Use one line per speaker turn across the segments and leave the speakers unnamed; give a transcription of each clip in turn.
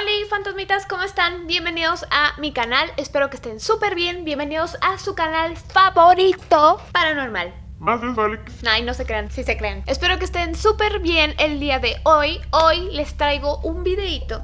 Hola fantasmitas, ¿cómo están? Bienvenidos a mi canal, espero que estén súper bien, bienvenidos a su canal favorito paranormal.
Más.
Ay, no se crean, sí se crean. Espero que estén súper bien el día de hoy. Hoy les traigo un videito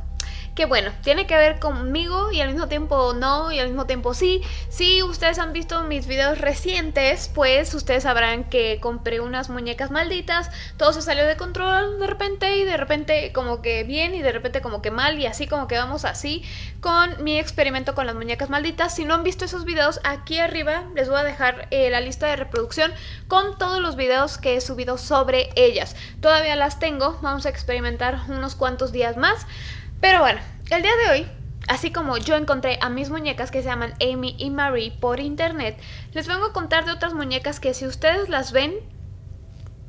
que bueno, tiene que ver conmigo y al mismo tiempo no y al mismo tiempo sí. Si ustedes han visto mis videos recientes, pues ustedes sabrán que compré unas muñecas malditas, todo se salió de control de repente y de repente como que bien y de repente como que mal y así como que vamos así con mi experimento con las muñecas malditas. Si no han visto esos videos, aquí arriba les voy a dejar eh, la lista de reproducción con todos los videos que he subido sobre ellas. Todavía las tengo, vamos a experimentar unos cuantos días más. Pero bueno, el día de hoy, así como yo encontré a mis muñecas que se llaman Amy y Marie por internet, les vengo a contar de otras muñecas que si ustedes las ven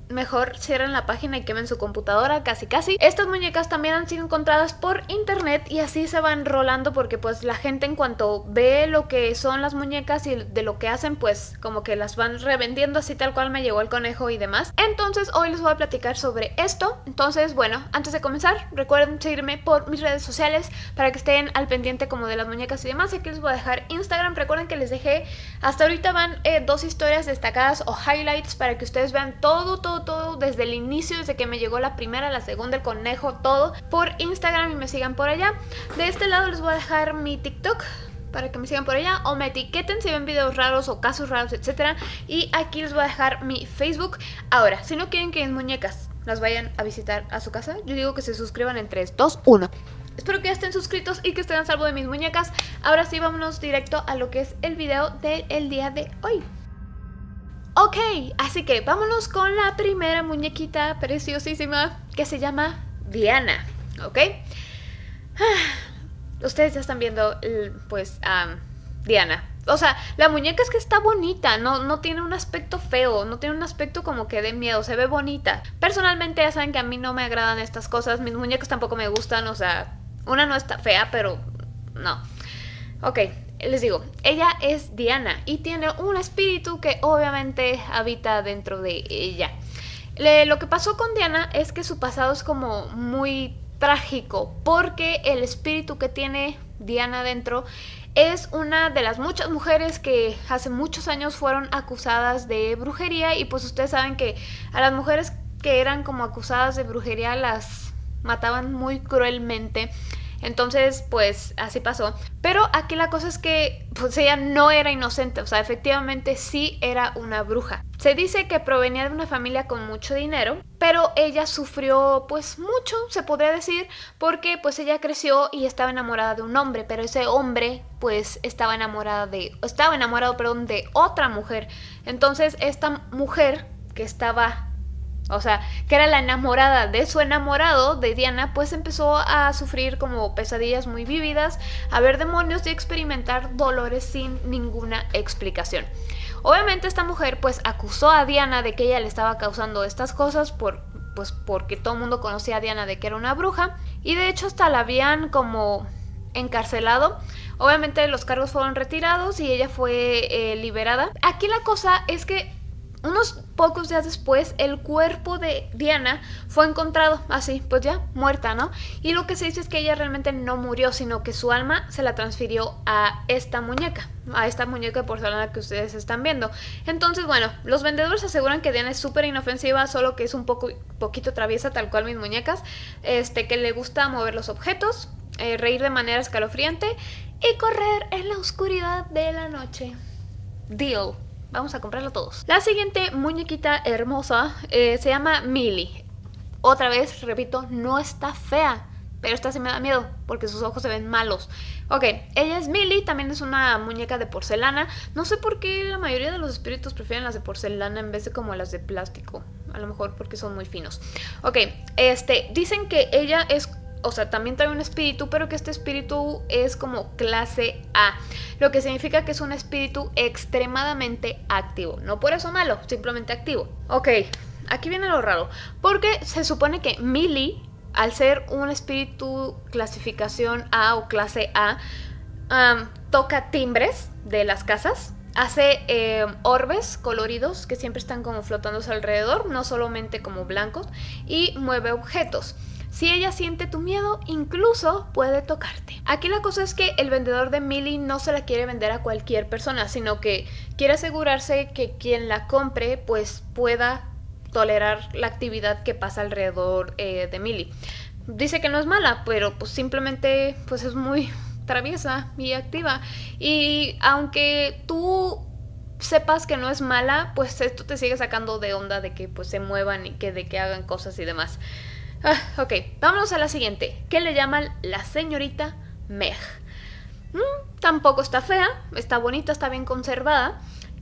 mejor cierren la página y quemen su computadora, casi casi. Estas muñecas también han sido encontradas por internet y así se van rolando porque pues la gente en cuanto ve lo que son las muñecas y de lo que hacen pues como que las van revendiendo así tal cual me llegó el conejo y demás. Entonces hoy les voy a platicar sobre esto. Entonces bueno, antes de comenzar recuerden seguirme por mis redes sociales para que estén al pendiente como de las muñecas y demás. Aquí les voy a dejar Instagram. Recuerden que les dejé hasta ahorita van eh, dos historias destacadas o highlights para que ustedes vean todo, todo todo, desde el inicio, desde que me llegó la primera, la segunda, el conejo, todo por Instagram y me sigan por allá. De este lado les voy a dejar mi TikTok para que me sigan por allá o me etiqueten si ven videos raros o casos raros, etcétera. Y aquí les voy a dejar mi Facebook. Ahora, si no quieren que mis muñecas las vayan a visitar a su casa, yo digo que se suscriban en 3, 2, 1. Espero que ya estén suscritos y que estén a salvo de mis muñecas. Ahora sí, vámonos directo a lo que es el video del día de hoy. Ok, así que vámonos con la primera muñequita preciosísima que se llama Diana, ¿ok? Ustedes ya están viendo, pues, Diana. O sea, la muñeca es que está bonita, no, no tiene un aspecto feo, no tiene un aspecto como que de miedo, se ve bonita. Personalmente ya saben que a mí no me agradan estas cosas, mis muñecas tampoco me gustan, o sea, una no está fea, pero no. Ok, les digo, ella es Diana y tiene un espíritu que obviamente habita dentro de ella. lo que pasó con Diana es que su pasado es como muy trágico porque el espíritu que tiene Diana dentro es una de las muchas mujeres que hace muchos años fueron acusadas de brujería y pues ustedes saben que a las mujeres que eran como acusadas de brujería las mataban muy cruelmente entonces, pues así pasó. Pero aquí la cosa es que pues ella no era inocente, o sea, efectivamente sí era una bruja. Se dice que provenía de una familia con mucho dinero, pero ella sufrió pues mucho, se podría decir, porque pues ella creció y estaba enamorada de un hombre, pero ese hombre pues estaba enamorada de estaba enamorado, perdón, de otra mujer. Entonces, esta mujer que estaba o sea, que era la enamorada de su enamorado, de Diana, pues empezó a sufrir como pesadillas muy vívidas, a ver demonios y experimentar dolores sin ninguna explicación. Obviamente esta mujer pues acusó a Diana de que ella le estaba causando estas cosas por, pues porque todo el mundo conocía a Diana de que era una bruja y de hecho hasta la habían como encarcelado. Obviamente los cargos fueron retirados y ella fue eh, liberada. Aquí la cosa es que unos pocos días después, el cuerpo de Diana fue encontrado así, pues ya, muerta, ¿no? Y lo que se dice es que ella realmente no murió, sino que su alma se la transfirió a esta muñeca, a esta muñeca de porcelana que ustedes están viendo. Entonces, bueno, los vendedores aseguran que Diana es súper inofensiva, solo que es un poco, poquito traviesa, tal cual mis muñecas, este, que le gusta mover los objetos, eh, reír de manera escalofriante y correr en la oscuridad de la noche. Deal. Vamos a comprarlo todos. La siguiente muñequita hermosa eh, se llama Millie. Otra vez, repito, no está fea. Pero esta sí me da miedo porque sus ojos se ven malos. Ok, ella es Millie, también es una muñeca de porcelana. No sé por qué la mayoría de los espíritus prefieren las de porcelana en vez de como las de plástico. A lo mejor porque son muy finos. Ok, este, dicen que ella es o sea, también trae un espíritu, pero que este espíritu es como clase A, lo que significa que es un espíritu extremadamente activo, no por eso malo, simplemente activo. Ok, aquí viene lo raro, porque se supone que Millie, al ser un espíritu clasificación A o clase A, toca timbres de las casas, hace em, orbes coloridos que siempre están como flotando alrededor, no solamente como blancos, y mueve objetos. Si ella siente tu miedo, incluso puede tocarte. Aquí la cosa es que el vendedor de Millie no se la quiere vender a cualquier persona, sino que quiere asegurarse que quien la compre pues pueda tolerar la actividad que pasa alrededor eh, de Millie. Dice que no es mala, pero pues simplemente pues es muy traviesa y activa. Y aunque tú sepas que no es mala, pues esto te sigue sacando de onda de que pues se muevan y que de que hagan cosas y demás. Ah, ok, vámonos a la siguiente, que le llaman la señorita Meg. Mm, tampoco está fea, está bonita, está bien conservada.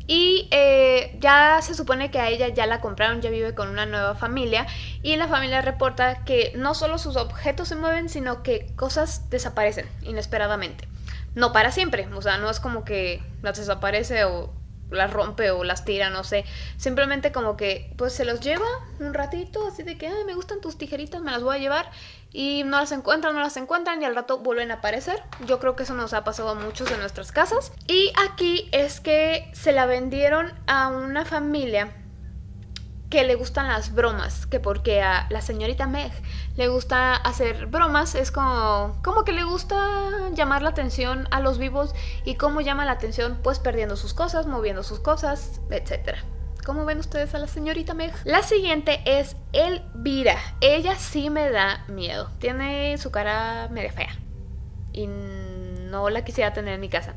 Y eh, ya se supone que a ella ya la compraron, ya vive con una nueva familia y la familia reporta que no solo sus objetos se mueven, sino que cosas desaparecen inesperadamente. No para siempre, o sea, no es como que las desaparece o las rompe o las tira, no sé. Simplemente como que pues se los lleva un ratito, así de que Ay, me gustan tus tijeritas, me las voy a llevar y no las encuentran, no las encuentran y al rato vuelven a aparecer. Yo creo que eso nos ha pasado a muchos de nuestras casas. Y aquí es que se la vendieron a una familia que le gustan las bromas, que porque a la señorita Meg le gusta hacer bromas, es como, como que le gusta llamar la atención a los vivos y cómo llama la atención pues perdiendo sus cosas, moviendo sus cosas, etc. ¿Cómo ven ustedes a la señorita Meg? La siguiente es Elvira. Ella sí me da miedo. Tiene su cara media fea. Y no la quisiera tener en mi casa.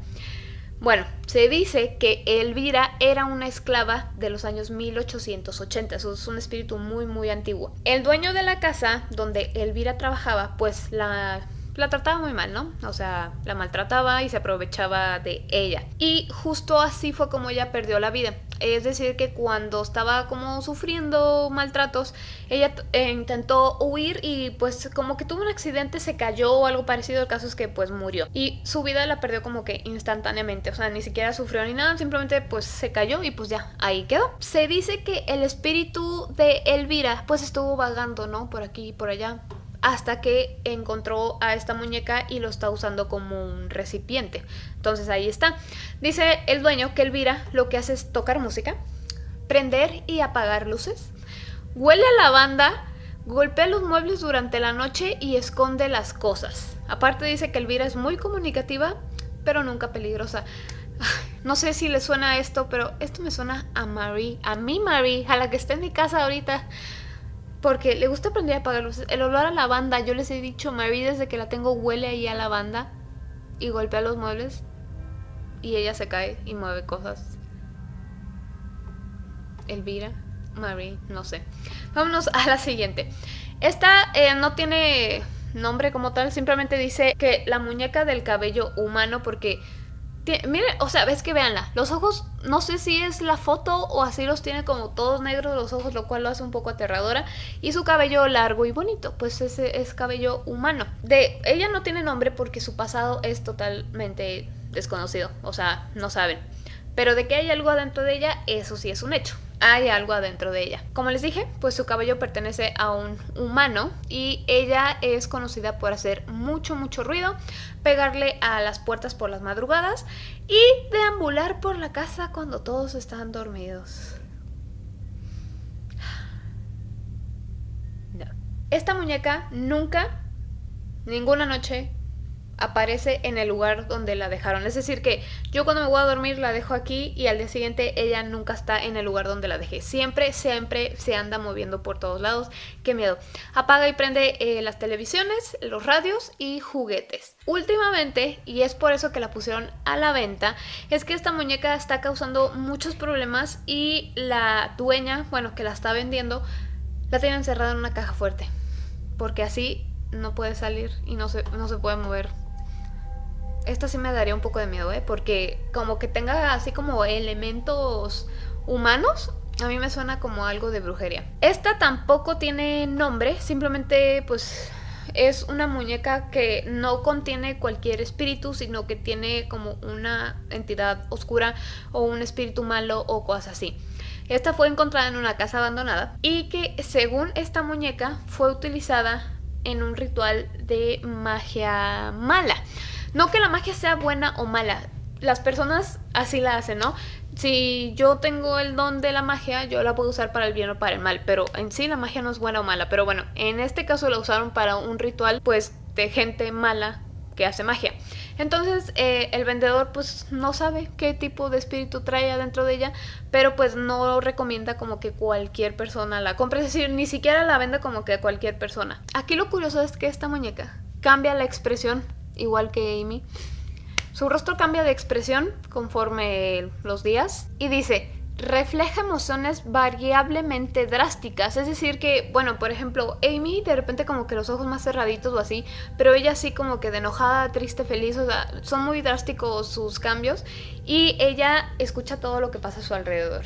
Bueno, se dice que Elvira era una esclava de los años 1880, eso es un espíritu muy muy antiguo. El dueño de la casa donde Elvira trabajaba, pues la la trataba muy mal, ¿no? O sea, la maltrataba y se aprovechaba de ella. Y justo así fue como ella perdió la vida. Es decir, que cuando estaba como sufriendo maltratos, ella eh, intentó huir y pues como que tuvo un accidente, se cayó o algo parecido. El caso es que pues murió. Y su vida la perdió como que instantáneamente. O sea, ni siquiera sufrió ni nada, simplemente pues se cayó y pues ya, ahí quedó. Se dice que el espíritu de Elvira pues estuvo vagando, ¿no? Por aquí y por allá hasta que encontró a esta muñeca y lo está usando como un recipiente. Entonces ahí está. Dice el dueño que Elvira lo que hace es tocar música, prender y apagar luces, huele a lavanda, golpea los muebles durante la noche y esconde las cosas. Aparte dice que Elvira es muy comunicativa, pero nunca peligrosa. No sé si le suena esto, pero esto me suena a Marie, a mí Marie, a la que está en mi casa ahorita. Porque le gusta aprender a apagar luces. El olor a lavanda, yo les he dicho, Mary desde que la tengo huele ahí a lavanda y golpea los muebles y ella se cae y mueve cosas. Elvira, Mary, no sé. Vámonos a la siguiente. Esta eh, no tiene nombre como tal, simplemente dice que la muñeca del cabello humano porque Miren, o sea, ves que veanla. Los ojos, no sé si es la foto o así los tiene como todos negros los ojos, lo cual lo hace un poco aterradora. Y su cabello largo y bonito, pues ese es cabello humano. De ella no tiene nombre porque su pasado es totalmente desconocido, o sea, no saben. Pero de que hay algo adentro de ella, eso sí es un hecho hay algo adentro de ella. Como les dije, pues su cabello pertenece a un humano y ella es conocida por hacer mucho, mucho ruido, pegarle a las puertas por las madrugadas y deambular por la casa cuando todos están dormidos. Esta muñeca nunca, ninguna noche, aparece en el lugar donde la dejaron. Es decir, que yo cuando me voy a dormir la dejo aquí y al día siguiente ella nunca está en el lugar donde la dejé. Siempre, siempre se anda moviendo por todos lados. Qué miedo. Apaga y prende eh, las televisiones, los radios y juguetes. Últimamente, y es por eso que la pusieron a la venta, es que esta muñeca está causando muchos problemas y la dueña, bueno, que la está vendiendo, la tiene encerrada en una caja fuerte. Porque así no puede salir y no se, no se puede mover esta sí me daría un poco de miedo, ¿eh? Porque como que tenga así como elementos humanos, a mí me suena como algo de brujería. Esta tampoco tiene nombre, simplemente pues es una muñeca que no contiene cualquier espíritu, sino que tiene como una entidad oscura o un espíritu malo o cosas así. Esta fue encontrada en una casa abandonada y que según esta muñeca fue utilizada en un ritual de magia mala. No que la magia sea buena o mala, las personas así la hacen, ¿no? Si yo tengo el don de la magia, yo la puedo usar para el bien o para el mal, pero en sí la magia no es buena o mala. Pero bueno, en este caso la usaron para un ritual, pues, de gente mala que hace magia. Entonces eh, el vendedor pues no sabe qué tipo de espíritu trae adentro de ella, pero pues no recomienda como que cualquier persona la compre, es decir, ni siquiera la vende como que cualquier persona. Aquí lo curioso es que esta muñeca cambia la expresión, igual que Amy. Su rostro cambia de expresión conforme los días y dice, refleja emociones variablemente drásticas. Es decir que, bueno, por ejemplo, Amy de repente como que los ojos más cerraditos o así, pero ella sí como que de enojada, triste, feliz, o sea, son muy drásticos sus cambios y ella escucha todo lo que pasa a su alrededor.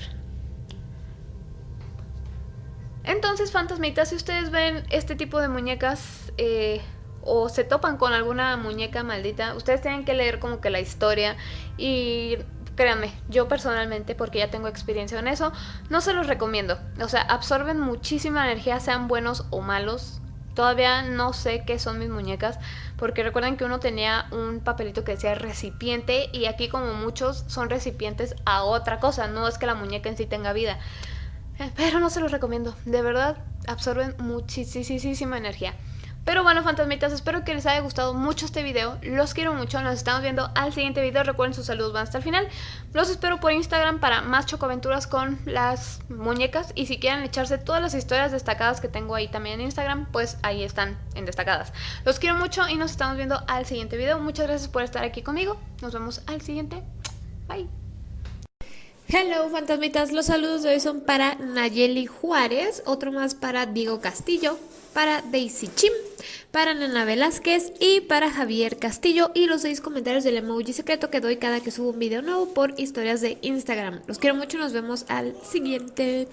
Entonces, fantasmitas, si ustedes ven este tipo de muñecas... Eh, o se topan con alguna muñeca maldita, ustedes tienen que leer como que la historia y créanme, yo personalmente, porque ya tengo experiencia en eso, no se los recomiendo. O sea, absorben muchísima energía, sean buenos o malos. Todavía no sé qué son mis muñecas, porque recuerden que uno tenía un papelito que decía recipiente y aquí como muchos son recipientes a otra cosa, no es que la muñeca en sí tenga vida. Eh, pero no se los recomiendo, de verdad absorben muchísima energía. Pero bueno, fantasmitas, espero que les haya gustado mucho este video. Los quiero mucho, nos estamos viendo al siguiente video. Recuerden, sus saludos van hasta el final. Los espero por Instagram para más chocoaventuras con las muñecas. Y si quieren echarse todas las historias destacadas que tengo ahí también en Instagram, pues ahí están en destacadas. Los quiero mucho y nos estamos viendo al siguiente video. Muchas gracias por estar aquí conmigo. Nos vemos al siguiente. Bye.
Hello fantasmitas, los saludos de hoy son para Nayeli Juárez, otro más para Diego Castillo, para Daisy Chim, para Nana Velázquez y para Javier Castillo y los seis comentarios del emoji secreto que doy cada que subo un video nuevo por historias de Instagram. Los quiero mucho, nos vemos al siguiente.